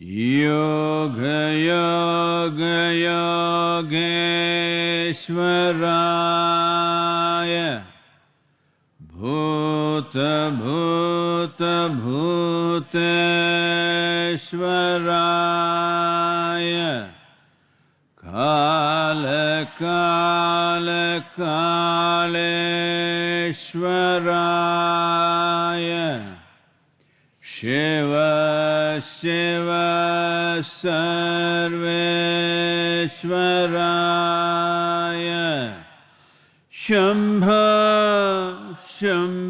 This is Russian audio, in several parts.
योगयोगयोगेश्वराय भूतभूतभूतेश्वराय कालकालकालेश्वराय शिव सर्वेश्वराय। शम्भ शम्भ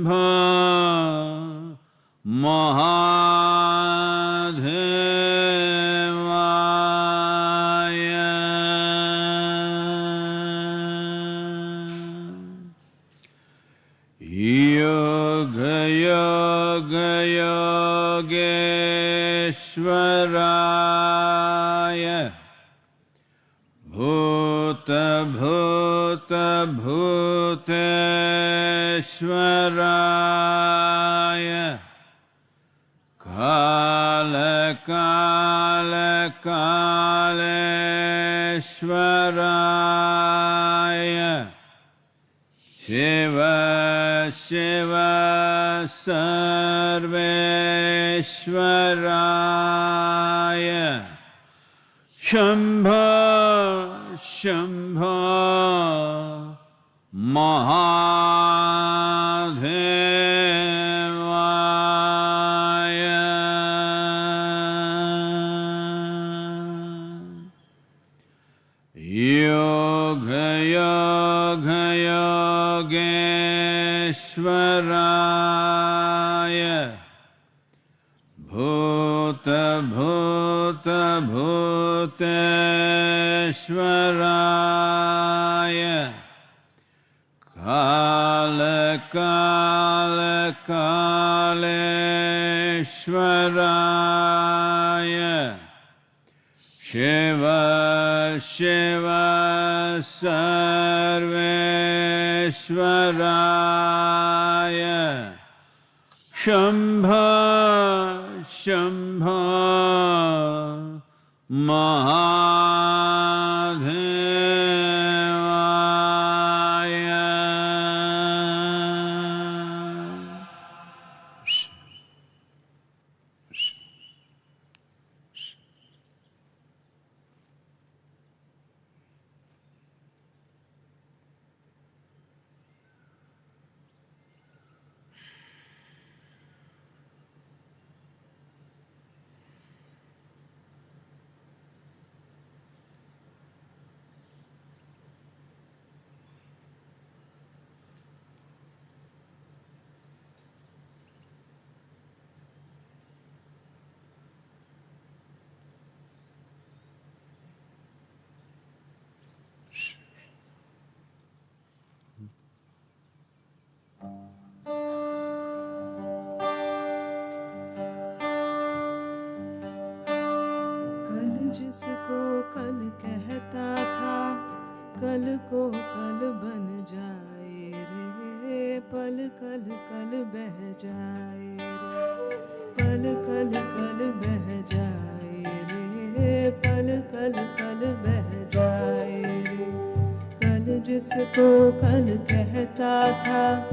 योगयोगयोगेश्वराय भूतभूतभूतेश्वराय कालकालकालेश्वराय शिव सर्वेश्वराय। शम्भ शम्भ महादेवाय भूतभूतभूतेश्वराय कालकालकालेश्वराय शिव शिव सर्वेश्वराय शम्भ शम्भ जिसको कल कहता था, कल को कल बन जाए रे। पल कल कल बह जाए रे। पल कल कल बह जाए रे। पल कल कल बह जाए रे। कल जिसको कल कहता था,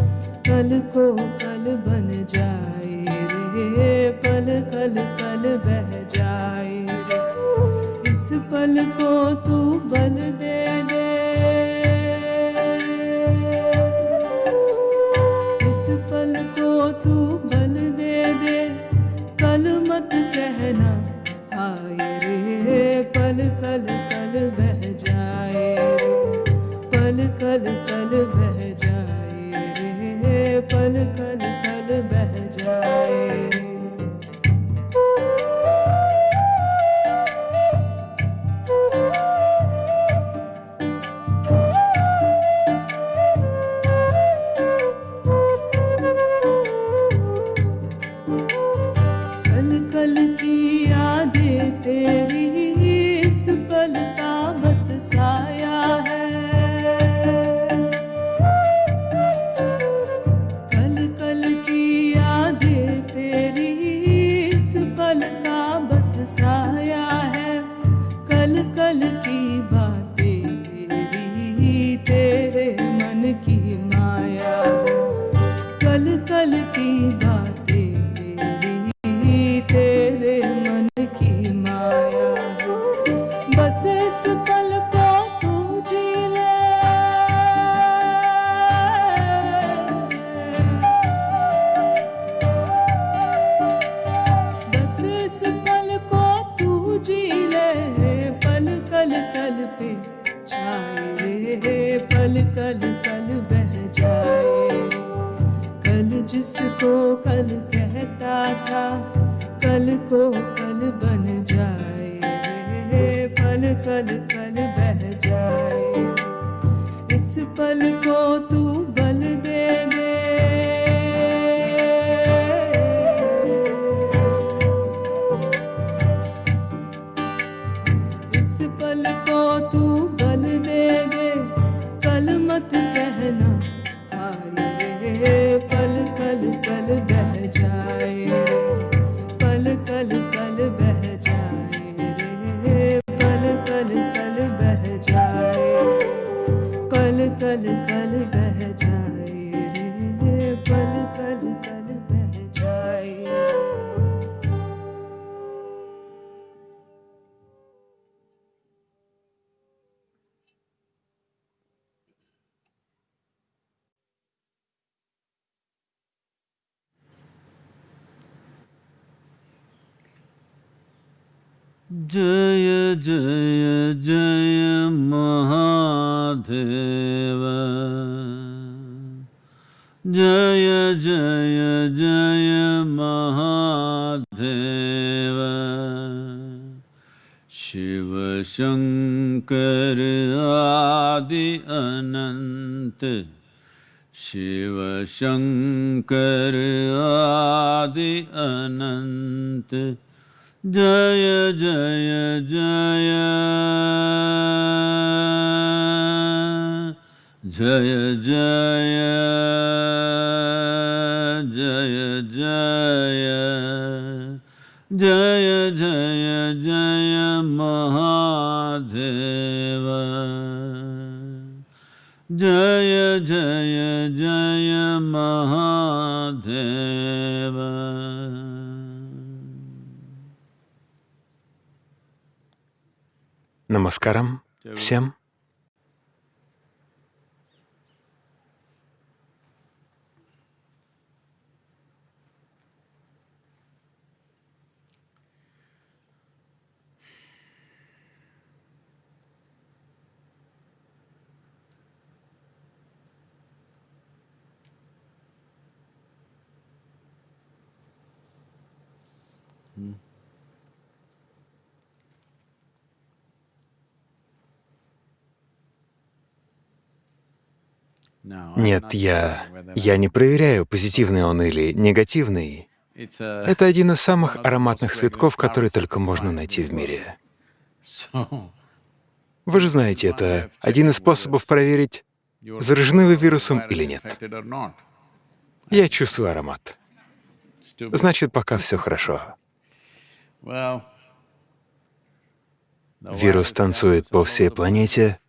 कल को कल बन जाए रे। पल कल कल बह जाए पल को तू बल दे दे। इस पल को तू बल दे दे। कल मत कहना, आए रे पल कल। कल कहता था, कल को कल बन जाए। पल कल कल बह जाए। इस पल को तू जय जय महादेव जय जय जय महादेव। शिव शंकर आदि अनंत। शिव शंकर आदि अनंत। जय जय जय। जय जय जय जय। जय जय जय महादेव। जय जय जय महादेव। Намаскарам всем. Нет, я... я не проверяю, позитивный он или негативный. Это один из самых ароматных цветков, которые только можно найти в мире. Вы же знаете, это один из способов проверить, заражены вы вирусом или нет. Я чувствую аромат. Значит, пока все хорошо. Вирус танцует по всей планете.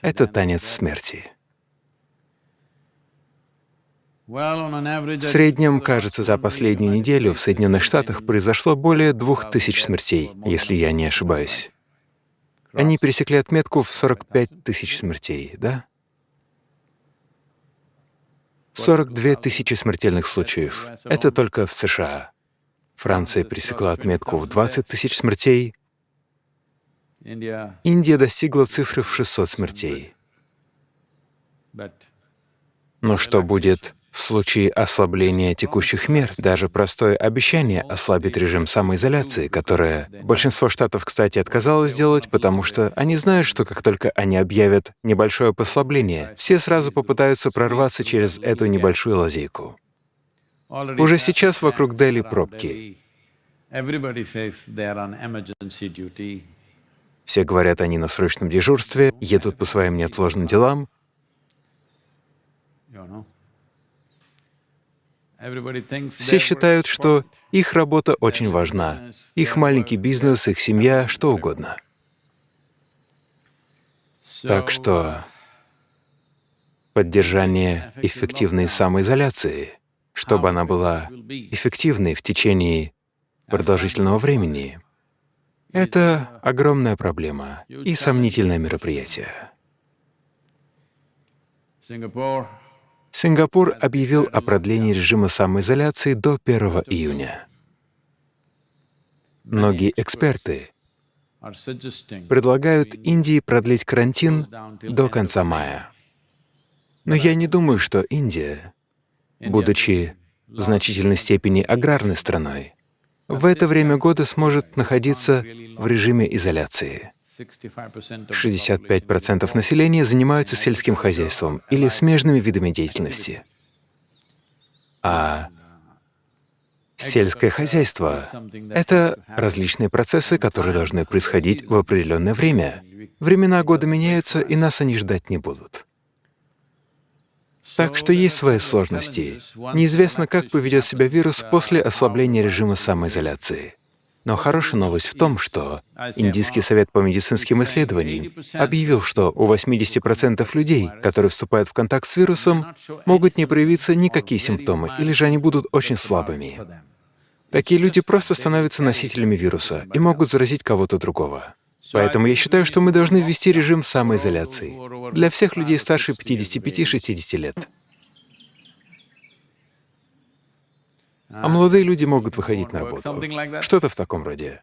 Это танец смерти. В среднем, кажется, за последнюю неделю в Соединенных Штатах произошло более двух тысяч смертей, если я не ошибаюсь. Они пересекли отметку в 45 тысяч смертей, да? 42 тысячи смертельных случаев. Это только в США. Франция пересекла отметку в 20 тысяч смертей. Индия достигла цифры в 600 смертей. Но что будет в случае ослабления текущих мер? Даже простое обещание ослабит режим самоизоляции, которое большинство штатов, кстати, отказалось делать, потому что они знают, что как только они объявят небольшое послабление, все сразу попытаются прорваться через эту небольшую лазейку. Уже сейчас вокруг Дели пробки. Все говорят, они на срочном дежурстве, едут по своим неотложным делам. Все считают, что их работа очень важна, их маленький бизнес, их семья, что угодно. Так что поддержание эффективной самоизоляции, чтобы она была эффективной в течение продолжительного времени, это огромная проблема и сомнительное мероприятие. Сингапур объявил о продлении режима самоизоляции до 1 июня. Многие эксперты предлагают Индии продлить карантин до конца мая. Но я не думаю, что Индия, будучи в значительной степени аграрной страной, в это время года сможет находиться в режиме изоляции. 65% населения занимаются сельским хозяйством или смежными видами деятельности. А сельское хозяйство — это различные процессы, которые должны происходить в определенное время. Времена года меняются, и нас они ждать не будут. Так что есть свои сложности. Неизвестно, как поведет себя вирус после ослабления режима самоизоляции. Но хорошая новость в том, что Индийский совет по медицинским исследованиям объявил, что у 80% людей, которые вступают в контакт с вирусом, могут не проявиться никакие симптомы, или же они будут очень слабыми. Такие люди просто становятся носителями вируса и могут заразить кого-то другого. Поэтому я считаю, что мы должны ввести режим самоизоляции для всех людей старше 55-60 лет. А молодые люди могут выходить на работу. Что-то в таком роде.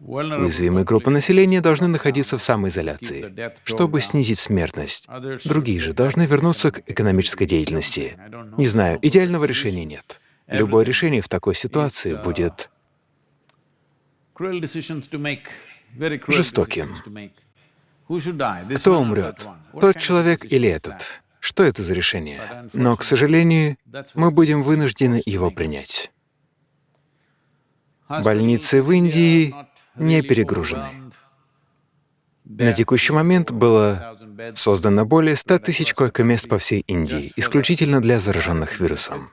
Уязвимые группы населения должны находиться в самоизоляции, чтобы снизить смертность. Другие же должны вернуться к экономической деятельности. Не знаю, идеального решения нет. Любое решение в такой ситуации будет жестоким. Кто умрет? Тот человек или этот? Что это за решение? Но, к сожалению, мы будем вынуждены его принять. Больницы в Индии не перегружены. На текущий момент было создано более 100 тысяч койко-мест по всей Индии, исключительно для зараженных вирусом.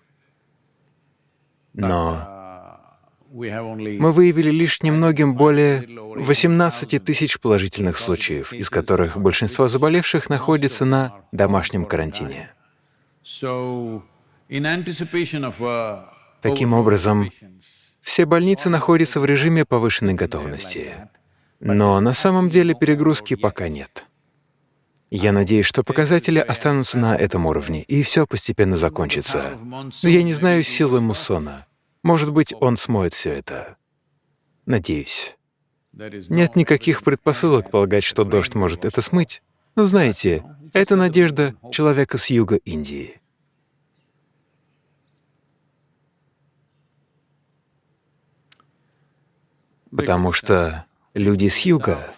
Но мы выявили лишь немногим более 18 тысяч положительных случаев, из которых большинство заболевших находится на домашнем карантине. Таким образом, все больницы находятся в режиме повышенной готовности. Но на самом деле перегрузки пока нет. Я надеюсь, что показатели останутся на этом уровне, и все постепенно закончится. Но я не знаю силы муссона. Может быть, он смоет все это. Надеюсь. Нет никаких предпосылок полагать, что дождь может это смыть. Но знаете, это надежда человека с юга Индии. Потому что люди с юга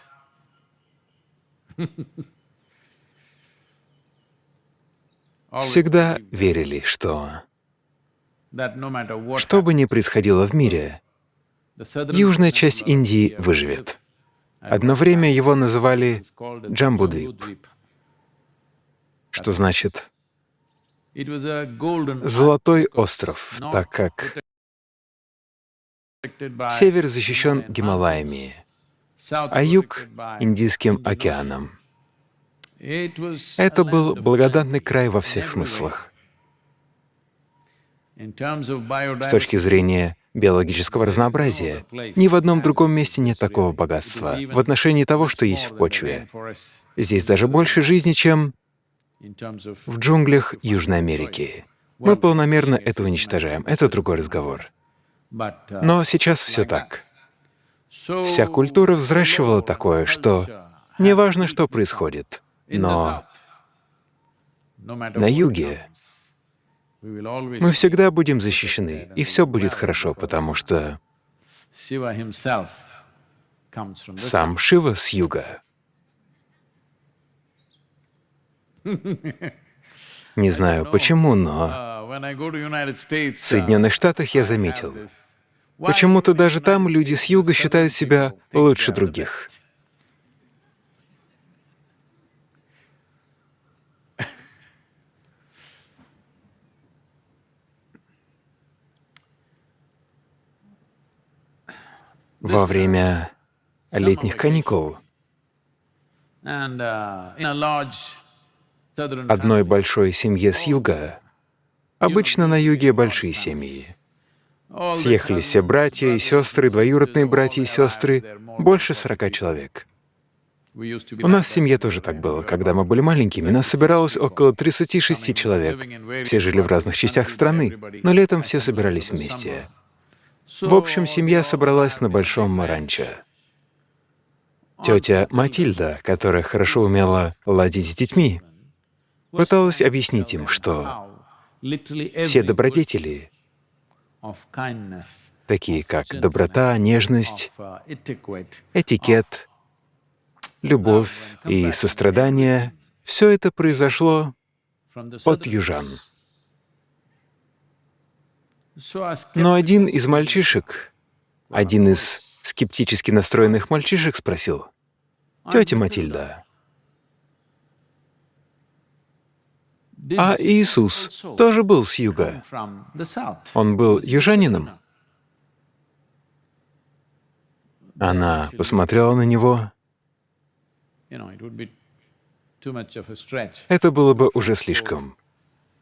всегда верили, что что бы ни происходило в мире, южная часть Индии выживет. Одно время его называли Джамбудвип, что значит «золотой остров», так как север защищен Гималаями, а юг — Индийским океаном. Это был благодатный край во всех смыслах. С точки зрения биологического разнообразия, ни в одном другом месте нет такого богатства в отношении того, что есть в почве. Здесь даже больше жизни, чем в джунглях Южной Америки. Мы полномерно это уничтожаем, это другой разговор. Но сейчас все так. Вся культура взращивала такое, что неважно, что происходит, но на юге мы всегда будем защищены, и все будет хорошо, потому что сам Шива с юга. Не знаю почему, но в Соединенных Штатах я заметил, почему-то даже там люди с юга считают себя лучше других. Во время летних каникул uh, одной большой семье с юга, обычно на юге большие семьи, съехались все братья и сестры, двоюродные братья и сестры, больше 40 40 человек. У нас в семье тоже так было. Когда мы были маленькими, нас собиралось около 36 человек. Все жили в разных частях страны, но летом все собирались вместе. В общем, семья собралась на большом ранчо. Тетя Матильда, которая хорошо умела ладить с детьми, пыталась объяснить им, что все добродетели, такие как доброта, нежность, этикет, любовь и сострадание, все это произошло от южан. Но один из мальчишек, один из скептически настроенных мальчишек спросил, «Тетя Матильда, а Иисус тоже был с юга? Он был южанином?» Она посмотрела на него. Это было бы уже слишком.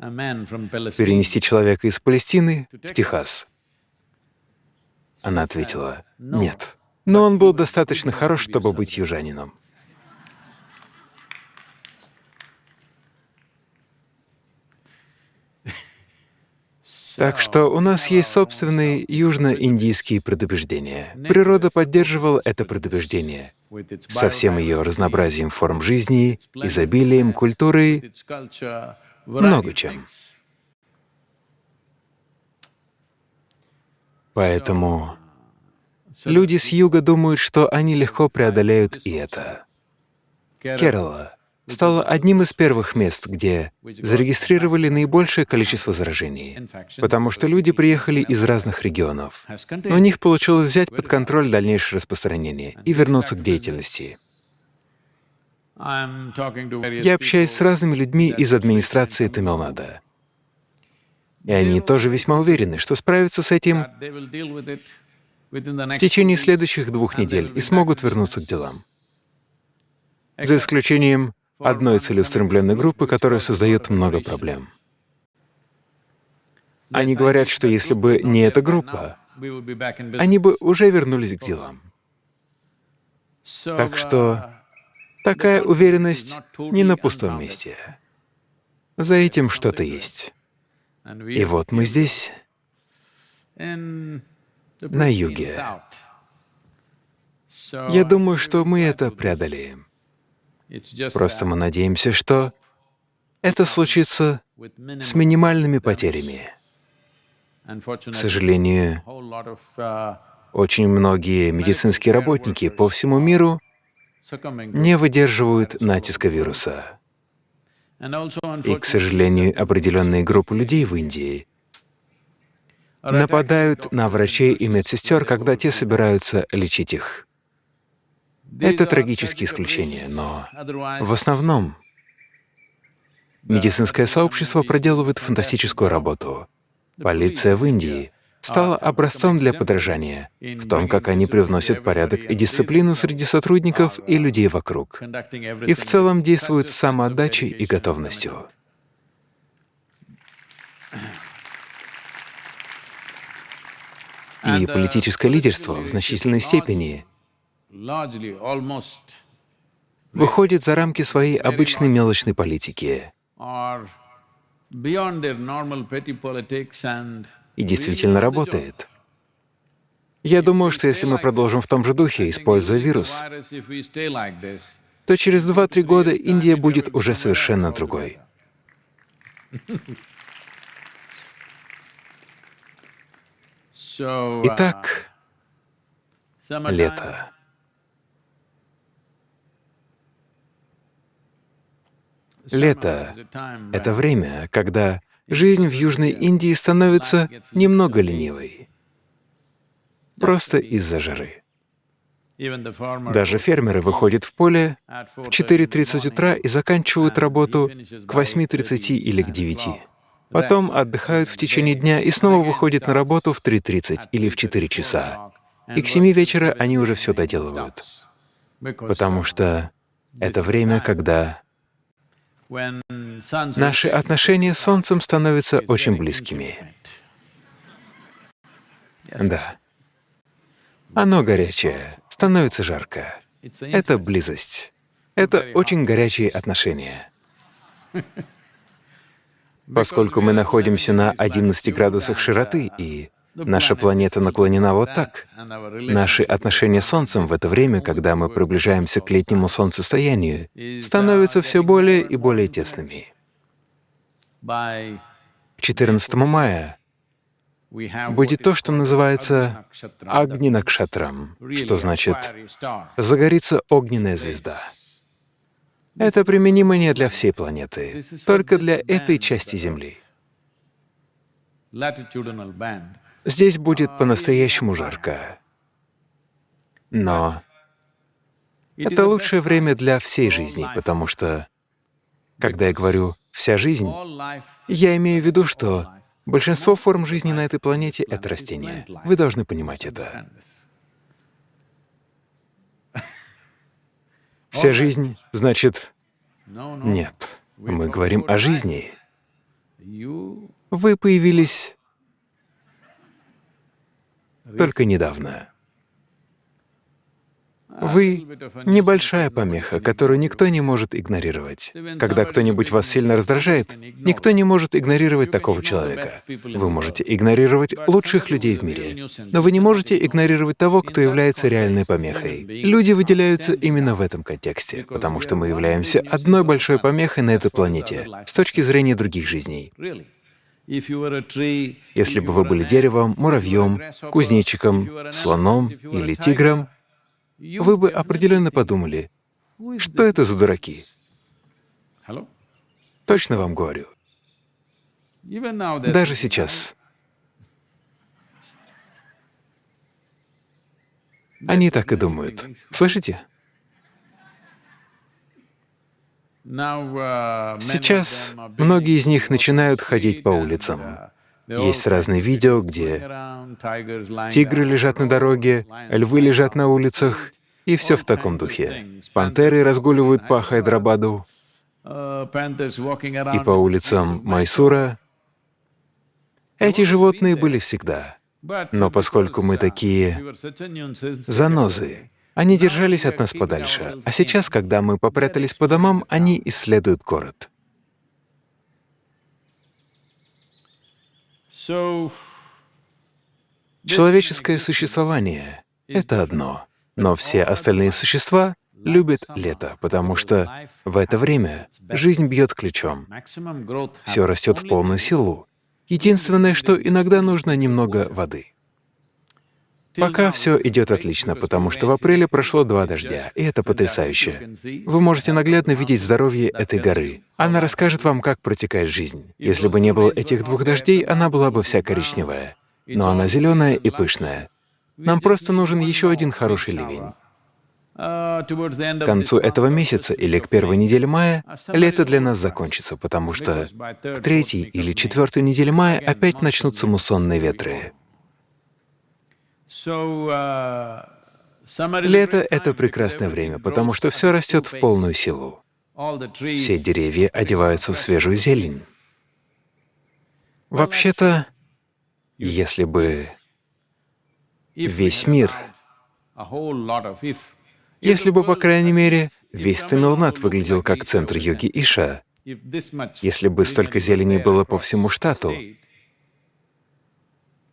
Перенести человека из Палестины в Техас. Она ответила, нет. Но он был достаточно хорош, чтобы быть южанином. Так что у нас есть собственные южно-индийские предубеждения. Природа поддерживала это предубеждение со всем ее разнообразием форм жизни, изобилием, культурой, много чем. Поэтому люди с юга думают, что они легко преодолеют и это. Керала стала одним из первых мест, где зарегистрировали наибольшее количество заражений, потому что люди приехали из разных регионов. Но у них получилось взять под контроль дальнейшее распространение и вернуться к деятельности. Я общаюсь с разными людьми из администрации Тамилнада, и они тоже весьма уверены, что справятся с этим в течение следующих двух недель и смогут вернуться к делам. За исключением одной целеустремленной группы, которая создает много проблем. Они говорят, что если бы не эта группа, они бы уже вернулись к делам. Так что такая уверенность не на пустом месте. За этим что-то есть. И вот мы здесь, на юге. Я думаю, что мы это преодолеем. Просто мы надеемся, что это случится с минимальными потерями. К сожалению, очень многие медицинские работники по всему миру не выдерживают натиска вируса. И, к сожалению, определенные группы людей в Индии нападают на врачей и медсестер, когда те собираются лечить их. Это трагические исключения, но в основном медицинское сообщество проделывает фантастическую работу. Полиция в Индии стала образцом для подражания в том, как они привносят порядок и дисциплину среди сотрудников и людей вокруг, и в целом действуют с самоотдачей и готовностью. И политическое лидерство в значительной степени выходит за рамки своей обычной мелочной политики и действительно работает. Я думаю, что если мы продолжим в том же духе, используя вирус, то через два-три года Индия будет уже совершенно другой. Итак, лето. Лето — это время, когда жизнь в Южной Индии становится немного ленивой, просто из-за жары. Даже фермеры выходят в поле в 4.30 утра и заканчивают работу к 8.30 или к 9. Потом отдыхают в течение дня и снова выходят на работу в 3.30 или в 4 часа. и к семи вечера они уже все доделывают, потому что это время, когда наши отношения с Солнцем становятся очень близкими. Да. Оно горячее, становится жарко. Это близость. Это очень горячие отношения. Поскольку мы находимся на 11 градусах широты, и наша планета наклонена вот так, наши отношения с Солнцем в это время, когда мы приближаемся к летнему солнцестоянию, становятся все более и более тесными. 14 мая будет то, что называется Агни-Накшатрам, что значит «загорится огненная звезда». Это применимо не для всей планеты, только для этой части Земли. Здесь будет по-настоящему жарко. Но это лучшее время для всей жизни, потому что, когда я говорю «вся жизнь», я имею в виду, что большинство форм жизни на этой планете — это растения. Вы должны понимать это. Вся жизнь — значит... Нет, мы говорим о жизни. Вы появились только недавно. Вы — небольшая помеха, которую никто не может игнорировать. Когда кто-нибудь вас сильно раздражает, никто не может игнорировать такого человека. Вы можете игнорировать лучших людей в мире, но вы не можете игнорировать того, кто является реальной помехой. Люди выделяются именно в этом контексте, потому что мы являемся одной большой помехой на этой планете с точки зрения других жизней. Если бы вы были деревом, муравьем, кузнечиком, слоном или тигром, вы бы определенно подумали, что это за дураки. Точно вам говорю. Даже сейчас. Они так и думают. Слышите? Сейчас многие из них начинают ходить по улицам. Есть разные видео, где тигры лежат на дороге, львы лежат на улицах, и все в таком духе. Пантеры разгуливают по Хайдрабаду и по улицам Майсура. Эти животные были всегда. Но поскольку мы такие занозы, они держались от нас подальше. А сейчас, когда мы попрятались по домам, они исследуют город. Человеческое существование — это одно, но все остальные существа любят лето, потому что в это время жизнь бьет ключом, все растет в полную силу. Единственное, что иногда нужно немного воды. Пока все идет отлично, потому что в апреле прошло два дождя, и это потрясающе. Вы можете наглядно видеть здоровье этой горы. Она расскажет вам, как протекает жизнь. Если бы не было этих двух дождей, она была бы вся коричневая. Но она зеленая и пышная. Нам просто нужен еще один хороший ливень. К концу этого месяца или к первой неделе мая лето для нас закончится, потому что к третьей или четвертой неделе мая опять начнутся муссонные ветры. Лето — это прекрасное время, потому что все растет в полную силу. Все деревья одеваются в свежую зелень. Вообще-то, если бы весь мир, если бы, по крайней мере, весь Тамилнат выглядел как центр йоги Иша, если бы столько зелени было по всему штату,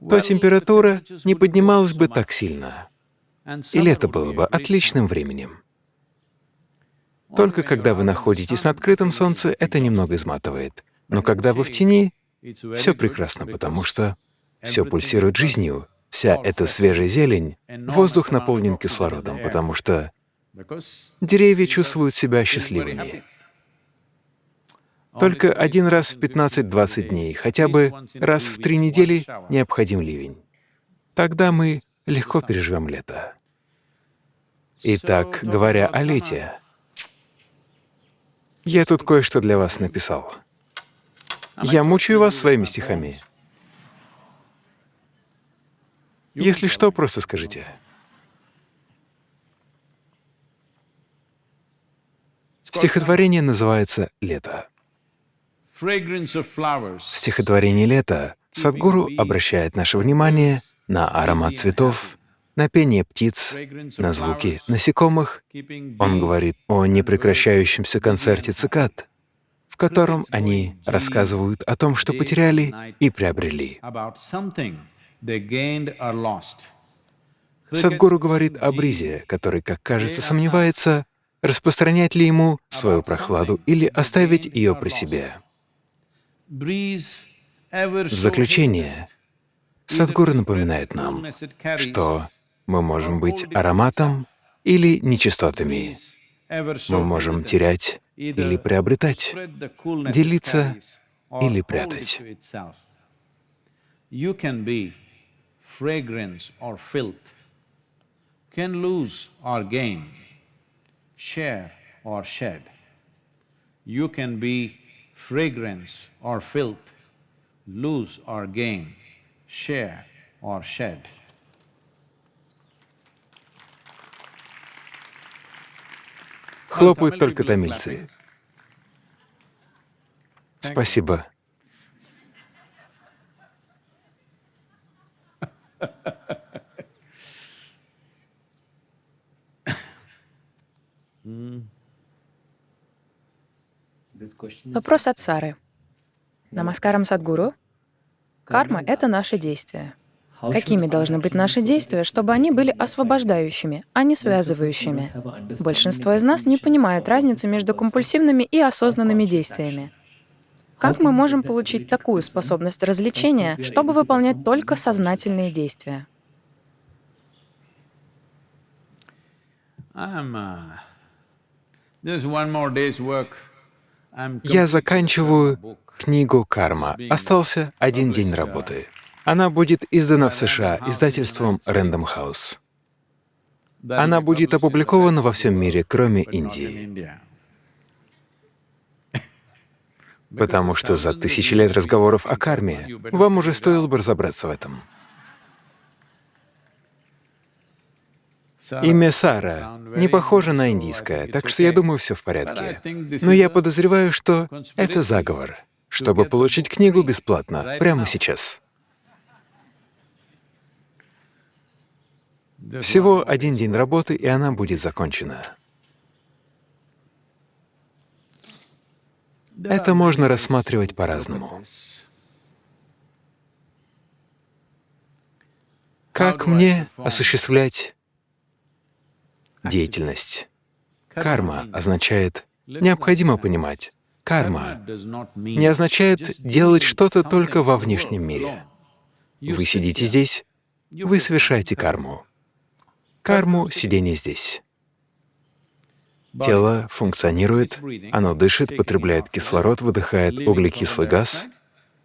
то температура не поднималась бы так сильно, и лето было бы отличным временем. Только когда вы находитесь на открытом солнце, это немного изматывает. Но когда вы в тени, все прекрасно, потому что все пульсирует жизнью, вся эта свежая зелень, воздух наполнен кислородом, потому что деревья чувствуют себя счастливыми. Только один раз в 15-20 дней, хотя бы раз в три недели необходим ливень. Тогда мы легко переживем лето. Итак, говоря о лете, я тут кое-что для вас написал. Я мучаю вас своими стихами. Если что, просто скажите. Стихотворение называется «Лето». В стихотворении «Лето» Садгуру обращает наше внимание на аромат цветов, на пение птиц, на звуки насекомых. Он говорит о непрекращающемся концерте цикад, в котором они рассказывают о том, что потеряли и приобрели. Садгуру говорит о бризе, который, как кажется, сомневается, распространять ли ему свою прохладу или оставить ее при себе. В заключение, to напоминает нам, что мы можем быть ароматом или нечистотами. Мы можем терять или приобретать. делиться или прятать. it to itself. You can be fragrance or filth, can lose or gain, share or shed. You can be fragrance or filth, lose or gain, share or shed. Хлопают только тамильцы. Спасибо. Вопрос от Сары. Намаскарам Садгуру. Карма — это наши действия. Какими должны быть наши действия, чтобы они были освобождающими, а не связывающими? Большинство из нас не понимает разницу между компульсивными и осознанными действиями. Как мы можем получить такую способность развлечения, чтобы выполнять только сознательные действия? I'm, uh, there's one more day's work. Я заканчиваю книгу «Карма». Остался один день работы. Она будет издана в США издательством Random House. Она будет опубликована во всем мире, кроме Индии, потому что за тысячи лет разговоров о карме вам уже стоило бы разобраться в этом. Имя Сара не похоже на индийское, так что я думаю, все в порядке. Но я подозреваю, что это заговор, чтобы получить книгу бесплатно, прямо сейчас. Всего один день работы, и она будет закончена. Это можно рассматривать по-разному. Как мне осуществлять деятельность? Карма означает, необходимо понимать, карма не означает делать что-то только во внешнем мире. Вы сидите здесь, вы совершаете карму. Карму — сидение здесь. Тело функционирует, оно дышит, потребляет кислород, выдыхает углекислый газ.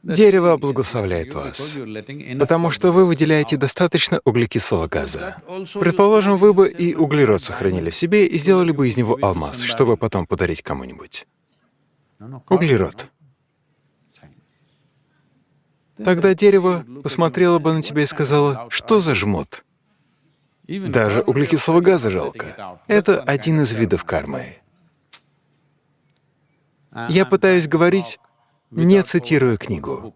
Дерево благословляет вас, потому что вы выделяете достаточно углекислого газа. Предположим, вы бы и углерод сохранили в себе и сделали бы из него алмаз, чтобы потом подарить кому-нибудь. Углерод. Тогда дерево посмотрело бы на тебя и сказало, что за жмот? Даже углекислого газа жалко. Это один из видов кармы. Я пытаюсь говорить, не цитируя книгу,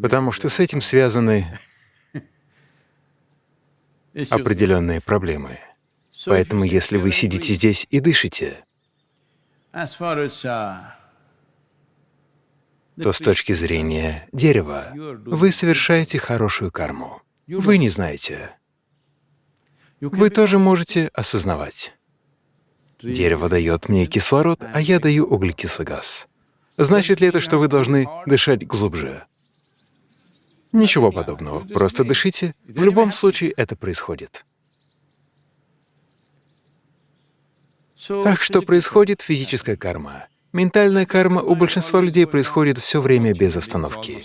потому что с этим связаны определенные проблемы. Поэтому если вы сидите здесь и дышите, то с точки зрения дерева вы совершаете хорошую карму. Вы не знаете. Вы тоже можете осознавать. Дерево дает мне кислород, а я даю углекислый газ. Значит ли это, что вы должны дышать глубже? Ничего подобного. Просто дышите. В любом случае это происходит. Так что происходит физическая карма. Ментальная карма у большинства людей происходит все время без остановки.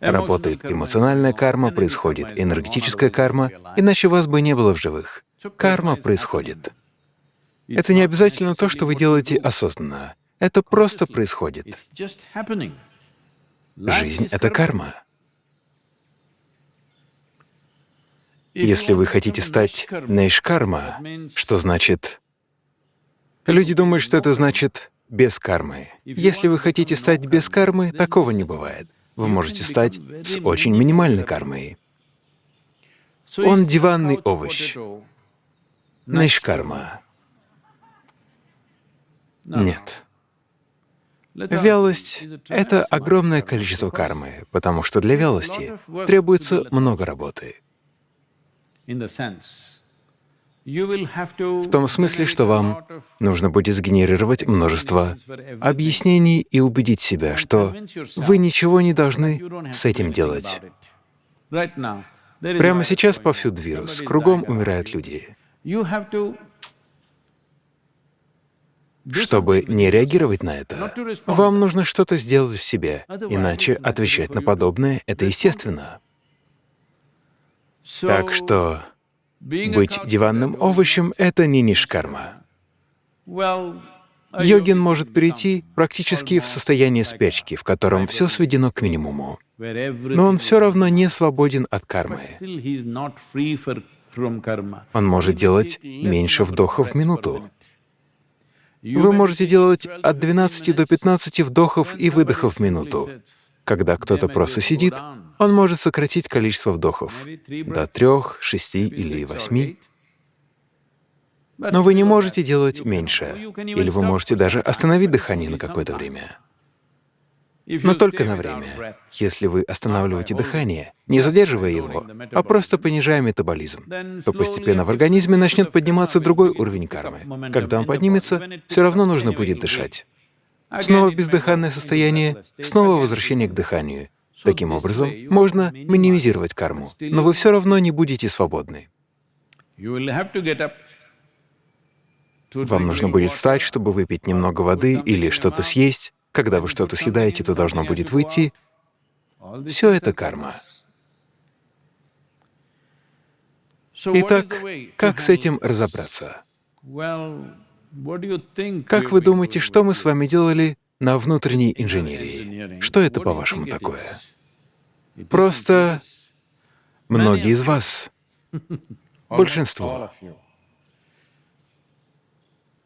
Работает эмоциональная карма, происходит энергетическая карма, иначе вас бы не было в живых. Карма происходит. Это не обязательно то, что вы делаете осознанно. Это просто происходит. Жизнь — это карма. Если вы хотите стать нейшкарма, что значит... Люди думают, что это значит без кармы. Если вы хотите стать без кармы, такого не бывает. Вы можете стать с очень минимальной кармой. Он диванный овощ. Нейшкарма. Нет. Вялость — это огромное количество кармы, потому что для вялости требуется много работы. В том смысле, что вам нужно будет сгенерировать множество объяснений и убедить себя, что вы ничего не должны с этим делать. Прямо сейчас повсюду вирус, кругом умирают люди. Чтобы не реагировать на это, вам нужно что-то сделать в себе, иначе отвечать на подобное — это естественно. Так что быть диванным овощем — это не нишкарма. Йогин может перейти практически в состояние спячки, в котором все сведено к минимуму. Но он все равно не свободен от кармы. Он может делать меньше вдохов в минуту. Вы можете делать от 12 до 15 вдохов и выдохов в минуту. Когда кто-то просто сидит, он может сократить количество вдохов до трех, шести или восьми. Но вы не можете делать меньше, или вы можете даже остановить дыхание на какое-то время. Но только на время. Если вы останавливаете дыхание, не задерживая его, а просто понижая метаболизм, то постепенно в организме начнет подниматься другой уровень кармы. Когда он поднимется, все равно нужно будет дышать. Снова бездыханное состояние, снова возвращение к дыханию. Таким образом, можно минимизировать карму, но вы все равно не будете свободны. Вам нужно будет встать, чтобы выпить немного воды или что-то съесть. Когда вы что-то съедаете, то должно будет выйти. Все это карма. Итак, как с этим разобраться? Как вы думаете, что мы с вами делали на внутренней инженерии? Что это, по-вашему, такое? Просто многие из вас, большинство,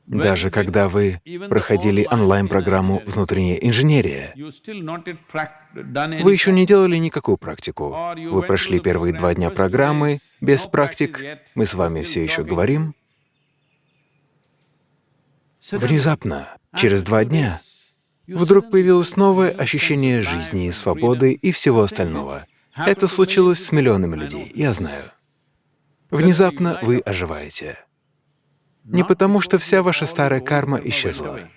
даже когда вы проходили онлайн-программу «Внутренняя инженерия», вы еще не делали никакую практику. Вы прошли первые два дня программы без практик, мы с вами все еще говорим. Внезапно, через два дня, вдруг появилось новое ощущение жизни, свободы и всего остального. Это случилось с миллионами людей, я знаю. Внезапно вы оживаете. Не потому, что вся ваша старая карма исчезла.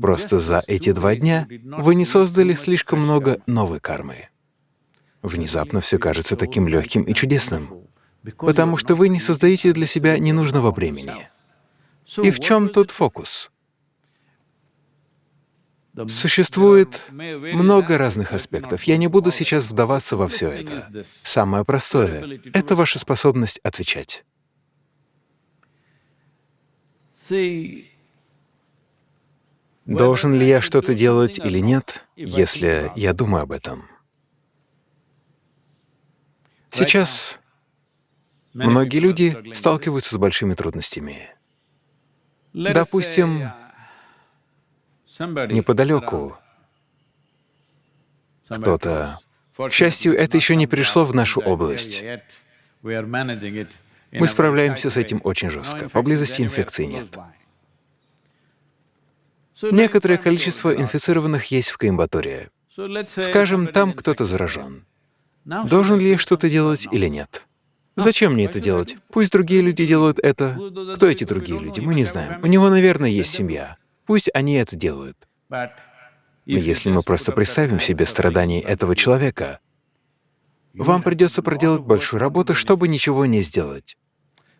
Просто за эти два дня вы не создали слишком много новой кармы. Внезапно все кажется таким легким и чудесным, потому что вы не создаете для себя ненужного бремени. И в чем тут фокус? Существует много разных аспектов. Я не буду сейчас вдаваться во все это. Самое простое — это ваша способность отвечать. Должен ли я что-то делать или нет, если я думаю об этом? Сейчас многие люди сталкиваются с большими трудностями. Допустим, неподалеку кто-то... К счастью, это еще не пришло в нашу область. Мы справляемся с этим очень жестко. Поблизости инфекции нет. Некоторое количество инфицированных есть в Коимбатуре. Скажем, там кто-то заражен. Должен ли я что-то делать или нет? Зачем мне это делать? Пусть другие люди делают это. Кто эти другие люди? Мы не знаем. У него, наверное, есть семья. Пусть они это делают. Но если мы просто представим себе страдания этого человека, вам придется проделать большую работу, чтобы ничего не сделать.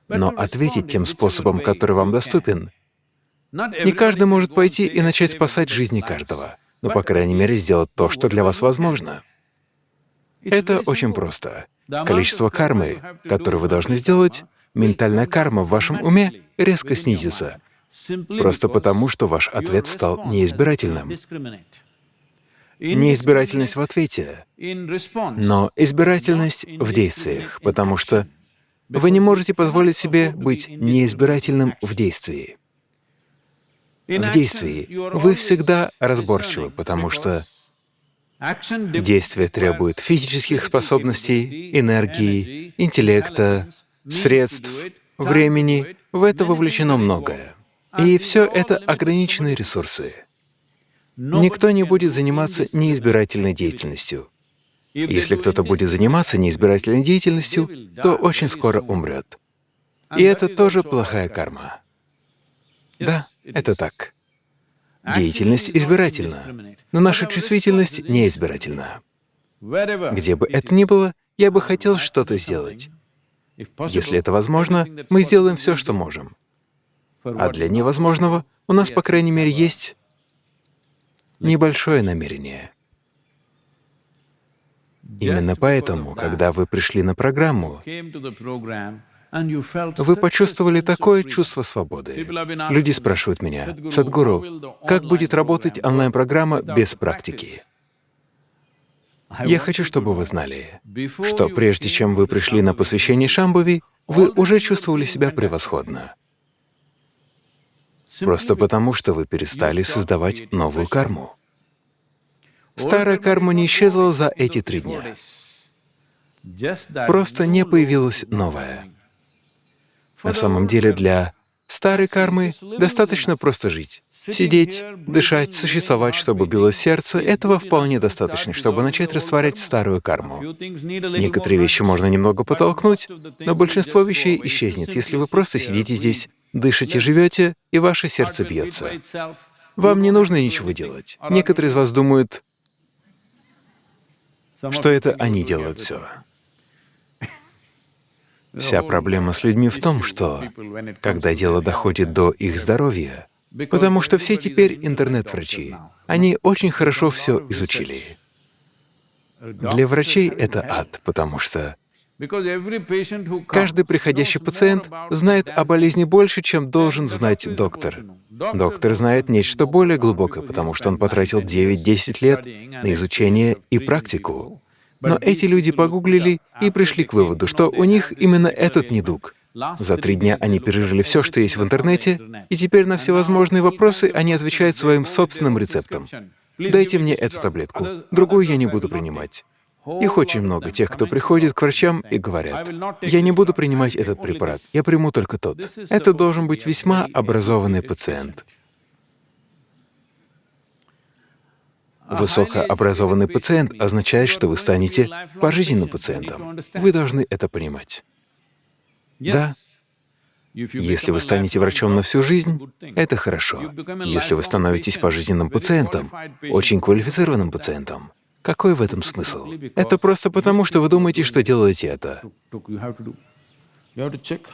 Но ответить тем способом, который вам доступен. Не каждый может пойти и начать спасать жизни каждого, но, по крайней мере, сделать то, что для вас возможно. Это очень просто. Количество кармы, которую вы должны сделать, ментальная карма в вашем уме резко снизится, просто потому, что ваш ответ стал неизбирательным. Неизбирательность в ответе, но избирательность в действиях, потому что Вы не можете позволить себе быть неизбирательным в действии. В действии вы всегда разборчивы, потому что действие требует физических способностей, энергии, интеллекта, средств, времени. В это вовлечено многое. И все это ограниченные ресурсы. Никто не будет заниматься неизбирательной деятельностью. Если кто-то будет заниматься неизбирательной деятельностью, то очень скоро умрет. И это тоже плохая карма. Да, это так. Деятельность избирательна, но наша чувствительность неизбирательна. Где бы это ни было, я бы хотел что-то сделать. Если это возможно, мы сделаем все, что можем. А для невозможного у нас, по крайней мере, есть небольшое намерение. Именно поэтому, когда вы пришли на программу, вы почувствовали такое чувство свободы. Люди спрашивают меня, «Садхгуру, как будет работать онлайн-программа без практики?» Я хочу, чтобы вы знали, что прежде чем вы пришли на посвящение Шамбуви, вы уже чувствовали себя превосходно. Просто потому, что вы перестали создавать новую карму. Старая карма не исчезла за эти три дня. Просто не появилась новая. На самом деле для старой кармы достаточно просто жить. Сидеть, дышать, существовать, чтобы било сердце — этого вполне достаточно, чтобы начать растворять старую карму. Некоторые вещи можно немного потолкнуть, но большинство вещей исчезнет, если вы просто сидите здесь, дышите, живете, и ваше сердце бьется. Вам не нужно ничего делать. Некоторые из вас думают, что это они делают все. Вся проблема с людьми в том, что когда дело доходит до их здоровья, потому что все теперь интернет-врачи, они очень хорошо все изучили. Для врачей это ад, потому что каждый приходящий пациент знает о болезни больше, чем должен знать доктор. Доктор знает нечто более глубокое, потому что он потратил 9-10 лет на изучение и практику. Но эти люди погуглили и пришли к выводу, что у них именно этот недуг. За три дня они пережили все, что есть в интернете, и теперь на всевозможные вопросы они отвечают своим собственным рецептом. «Дайте мне эту таблетку, другую я не буду принимать». Их очень много, тех, кто приходит к врачам и говорят, «Я не буду принимать этот препарат, я приму только тот». Это должен быть весьма образованный пациент. Высокообразованный пациент означает, что вы станете пожизненным пациентом. Вы должны это понимать. Да, если вы станете врачом на всю жизнь, это хорошо. Если вы становитесь пожизненным пациентом, очень квалифицированным пациентом, какой в этом смысл? Это просто потому, что вы думаете, что делаете это.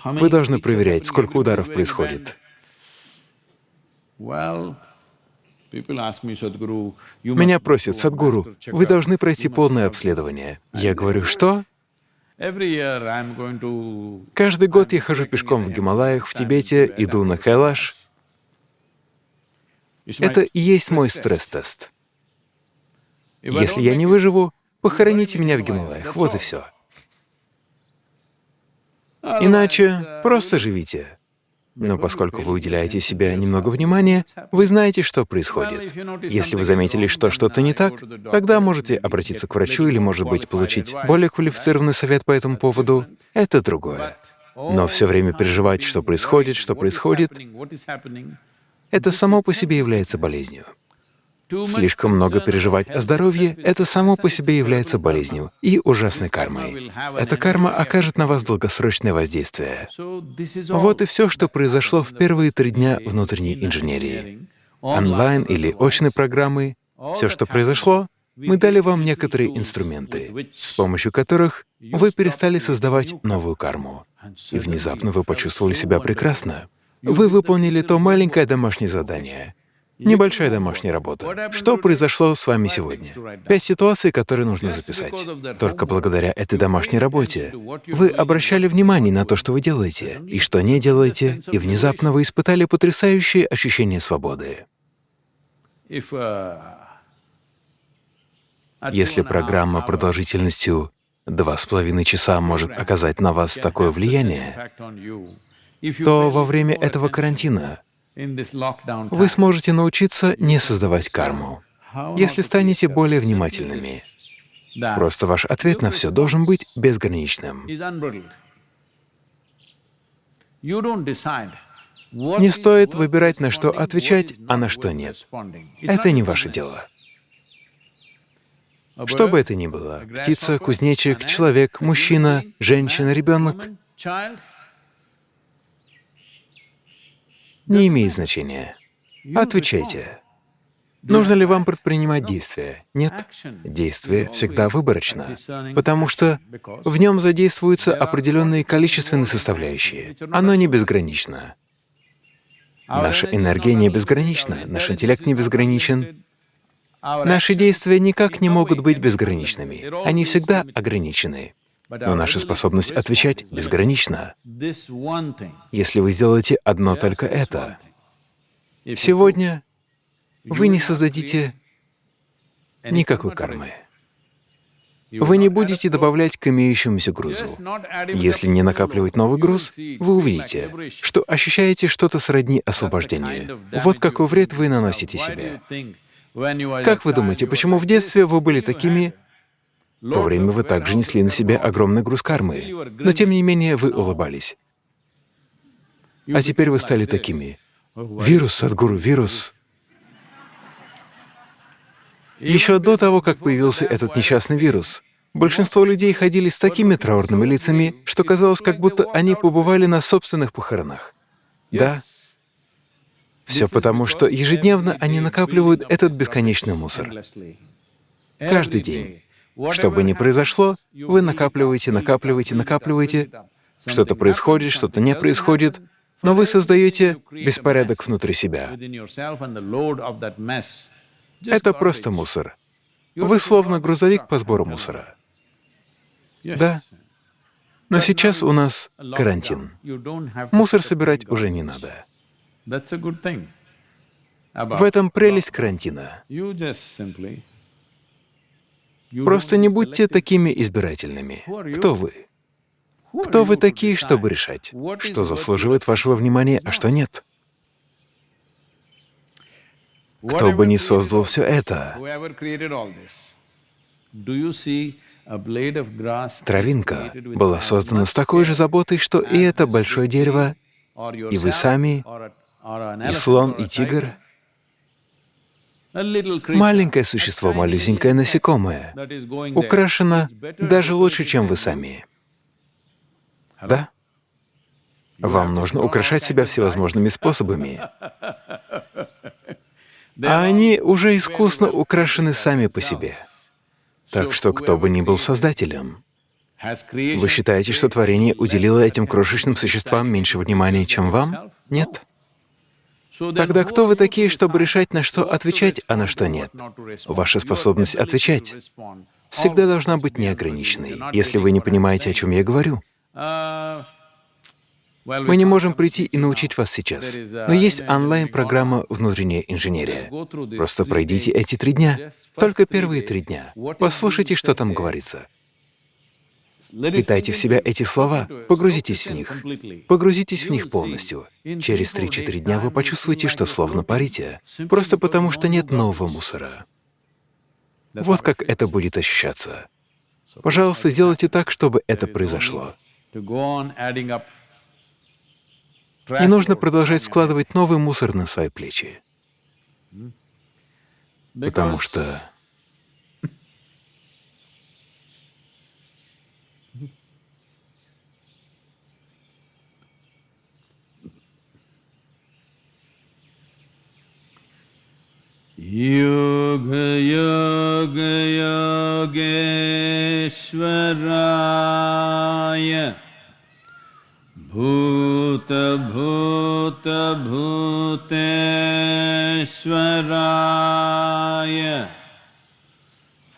Вы должны проверять, сколько ударов происходит. Меня просят, Садгуру, вы должны пройти полное обследование. Я говорю, что? Каждый год я хожу пешком в Гималаях, в Тибете, иду на Кайлаш. Это и есть мой стресс-тест. Если я не выживу, похороните меня в Гималаях, вот и все. Иначе просто живите. Но поскольку вы уделяете себе немного внимания, вы знаете, что происходит. Если вы заметили, что что-то не так, тогда можете обратиться к врачу или, может быть, получить более квалифицированный совет по этому поводу. Это другое. Но все время переживать, что происходит, что происходит, это само по себе является болезнью. Слишком много переживать о здоровье — это само по себе является болезнью и ужасной кармой. Эта карма окажет на вас долгосрочное воздействие. Вот и все, что произошло в первые три дня внутренней инженерии. Онлайн или очной программы, все, что произошло, мы дали вам некоторые инструменты, с помощью которых вы перестали создавать новую карму. И внезапно вы почувствовали себя прекрасно. Вы выполнили то маленькое домашнее задание, Небольшая домашняя работа. Что произошло с вами сегодня? Пять ситуаций, которые нужно записать. Только благодаря этой домашней работе вы обращали внимание на то, что вы делаете, и что не делаете, и внезапно вы испытали потрясающее ощущение свободы. Если программа продолжительностью два с половиной часа может оказать на вас такое влияние, то во время этого карантина вы сможете научиться не создавать карму, если станете более внимательными. Просто ваш ответ на все должен быть безграничным. Не стоит выбирать, на что отвечать, а на что нет. Это не ваше дело. Что бы это ни было — птица, кузнечик, человек, мужчина, женщина, ребенок — не имеет значения. Отвечайте. Нужно ли вам предпринимать действия? Нет. Действие всегда выборочно, потому что в нем задействуются определенные количественные составляющие. Оно не безгранично. Наша энергия не безгранична, наш интеллект не безграничен. Наши действия никак не могут быть безграничными. Они всегда ограничены. Но наша способность отвечать безгранична. Если вы сделаете одно только это, сегодня вы не создадите никакой кармы. Вы не будете добавлять к имеющемуся грузу. Если не накапливать новый груз, вы увидите, что ощущаете что-то сродни освобождению. Вот какой вред вы наносите себе. Как вы думаете, почему в детстве вы были такими? В то время вы также несли на себе огромный груз кармы, но тем не менее вы улыбались. А теперь вы стали такими. Вирус, Садгуру, вирус. Еще до того, как появился этот несчастный вирус, большинство людей ходили с такими траурными лицами, что казалось, как будто они побывали на собственных похоронах. Да. Все потому, что ежедневно они накапливают этот бесконечный мусор. Каждый день. Что бы ни произошло, вы накапливаете, накапливаете, накапливаете. Что-то происходит, что-то не происходит, но вы создаете беспорядок внутри себя. Это просто мусор. Вы словно грузовик по сбору мусора. Да. Но сейчас у нас карантин. Мусор собирать уже не надо. В этом прелесть карантина. Просто не будьте такими избирательными. Кто вы? Кто вы такие, чтобы решать, что заслуживает вашего внимания, а что нет? Кто бы ни создал все это, травинка была создана с такой же заботой, что и это большое дерево, и вы сами, и слон, и тигр — маленькое существо, малюсенькое насекомое, украшено даже лучше, чем вы сами. Да? Вам нужно украшать себя всевозможными способами. А они уже искусно украшены сами по себе. Так что кто бы ни был создателем, вы считаете, что творение уделило этим крошечным существам меньше внимания, чем вам? Нет. Тогда кто вы такие, чтобы решать, на что отвечать, а на что нет? Ваша способность отвечать всегда должна быть неограниченной, если вы не понимаете, о чем я говорю. Мы не можем прийти и научить вас сейчас, но есть онлайн-программа «Внутренняя инженерия». Просто пройдите эти три дня, только первые три дня. Послушайте, что там говорится. Питайте в себя эти слова, погрузитесь в них, погрузитесь в них полностью. Через 3-4 дня вы почувствуете, что словно парите, просто потому что нет нового мусора. Вот как это будет ощущаться. Пожалуйста, сделайте так, чтобы это произошло. Не нужно продолжать складывать новый мусор на свои плечи, потому что योगयोगयोगेश्वराय भूत भूत भूतस्वराय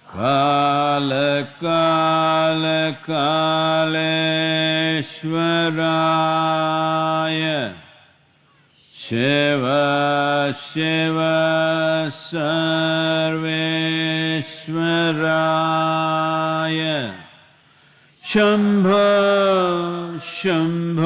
कालकालकालराय शव श्यव सर्वेश्वराय। शम्भ शम्भ